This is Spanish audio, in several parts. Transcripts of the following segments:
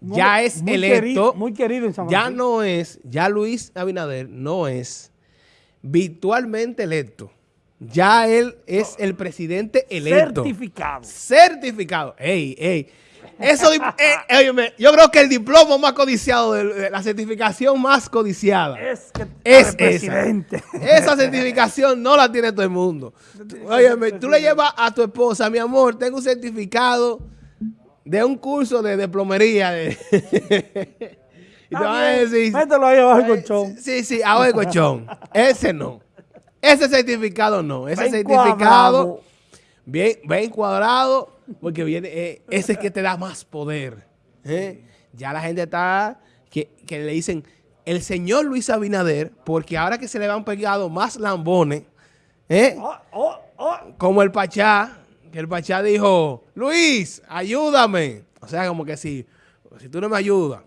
ya es muy electo. querido- muy querido en San Ya no es, ya Luis Abinader no es virtualmente electo. Ya él es el presidente electo. Certificado. Certificado. Ey, ey. Eso, eh, óyeme, yo creo que el diploma más codiciado, de, de la certificación más codiciada, Es que es el presidente. esa. Esa certificación no la tiene todo el mundo. Óyeme, tú le llevas a tu esposa, mi amor, tengo un certificado de un curso de, de plomería. de- y te van a decir, Mételo ahí abajo el eh, colchón. Sí, sí, abajo el colchón. Ese no. Ese certificado no. Ese certificado bien, bien cuadrado porque viene, eh, ese es que te da más poder. ¿eh? Ya la gente está que, que le dicen el señor Luis Abinader, porque ahora que se le han pegado más lambones, ¿eh? Oh, oh, oh. como el Pachá, el Pachá dijo, Luis, ayúdame. O sea, como que si, si tú no me ayudas.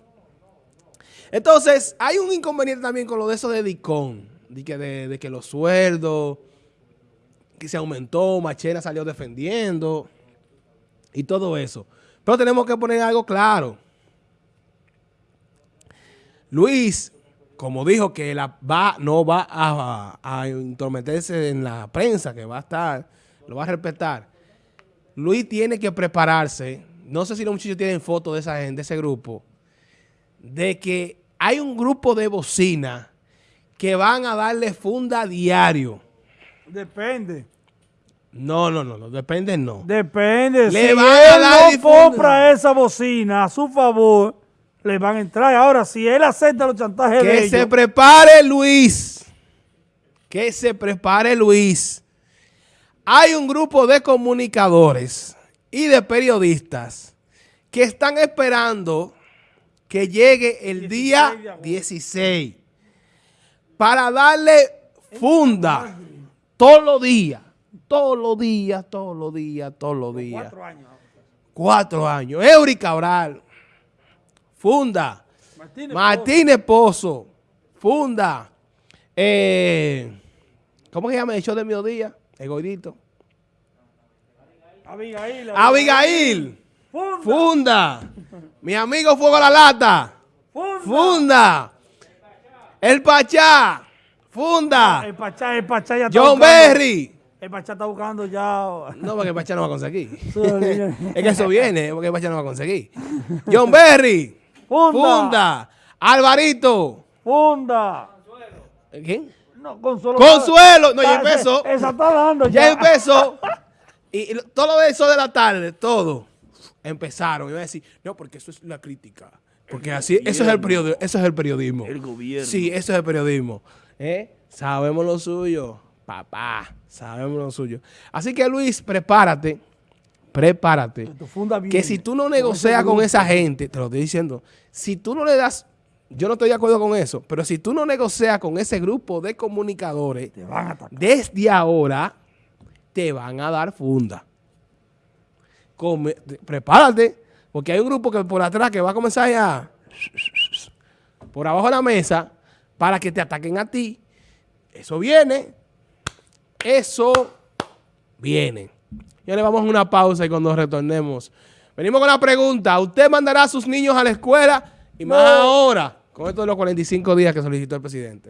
Entonces, hay un inconveniente también con lo de eso de Dicón, de que, que los sueldos, que se aumentó, Machena salió defendiendo y todo eso. Pero tenemos que poner algo claro. Luis, como dijo que la va, no va a, a intrometerse en la prensa, que va a estar, lo va a respetar. Luis tiene que prepararse. No sé si los muchachos tienen fotos de esa gente, de ese grupo, de que hay un grupo de bocina que van a darle funda diario. Depende. No, no, no, no, depende no. Depende. Le si van a dar no compra esa bocina a su favor, le van a entrar. Ahora, si él acepta los chantajes de Que se ellos, prepare Luis. Que se prepare Luis. Hay un grupo de comunicadores y de periodistas que están esperando que llegue el 16 de día agosto. 16 para darle funda todos los días. Todos los días, todos los días, todos los días. cuatro años. Cuatro años. Eury Cabral. Funda. Martínez, Martínez Pozo. Funda. Eh, ¿Cómo que se llama el show de mediodía? El gordito. Abigail. Abigail. Funda. Funda. Mi amigo Fuego a la Lata. Funda. Funda. El Pachá. Funda. El Pachá, el Pachá ya está John buscando- Berry. El Pachá está buscando ya. No, porque el Pachá no va a conseguir. Es que eso viene, porque el Pachá no va a conseguir. John Berry. Funda. Funda. Alvarito. Funda. ¿Quién? No, Consuelo. Consuelo. No, ya empezó. Esa está dando ya. Ya empezó. Y, y lo- todo eso de la tarde, todo, empezaron. Iba a decir, no, porque eso es la crítica. Porque así, eso es el periodismo. Eso es el periodismo. El gobierno. Sí, eso es el periodismo. ¿Eh? Sabemos lo suyo, papá. Sabemos lo suyo. Así que Luis, prepárate. Prepárate. Que si tú no negocias con esa gente, te lo estoy diciendo, si tú no le das, yo no estoy de acuerdo con eso, pero si tú no negocias con ese grupo de comunicadores, Te van a atacar. desde ahora te van a dar funda. Come- prepárate, porque hay un grupo que por atrás que va a comenzar ya por abajo de la mesa para que te ataquen a ti. Eso viene. Eso viene. Ya le vamos a una pausa y cuando retornemos. Venimos con la pregunta. ¿Usted mandará a sus niños a la escuela? Y más No. ahora, con esto de los 45 días que solicitó el presidente.